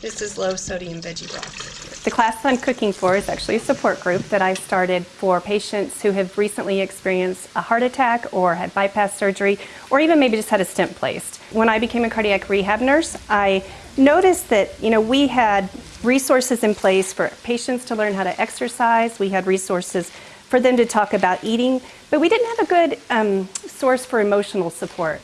This is low sodium veggie broth. The class I'm cooking for is actually a support group that I started for patients who have recently experienced a heart attack or had bypass surgery or even maybe just had a stent placed. When I became a cardiac rehab nurse, I noticed that you know we had resources in place for patients to learn how to exercise. We had resources for them to talk about eating, but we didn't have a good um, source for emotional support.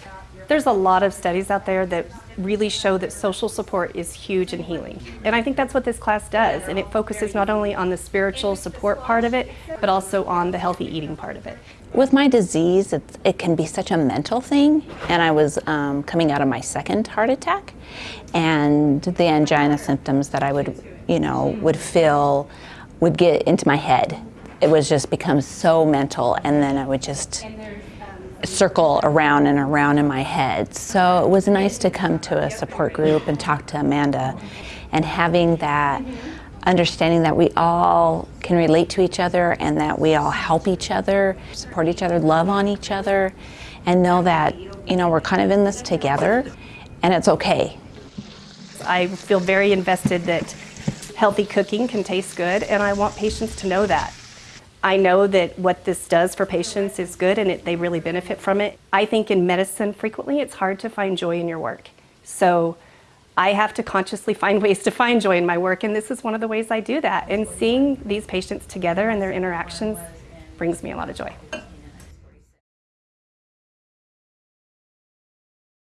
There's a lot of studies out there that really show that social support is huge in healing. And I think that's what this class does. And it focuses not only on the spiritual support part of it, but also on the healthy eating part of it. With my disease, it can be such a mental thing. And I was um, coming out of my second heart attack. And the angina symptoms that I would, you know, would feel would get into my head. It was just become so mental. And then I would just circle around and around in my head. So it was nice to come to a support group and talk to Amanda and having that understanding that we all can relate to each other and that we all help each other, support each other, love on each other, and know that, you know, we're kind of in this together and it's okay. I feel very invested that healthy cooking can taste good and I want patients to know that. I know that what this does for patients is good and it, they really benefit from it. I think in medicine, frequently it's hard to find joy in your work. So I have to consciously find ways to find joy in my work and this is one of the ways I do that. And seeing these patients together and their interactions brings me a lot of joy.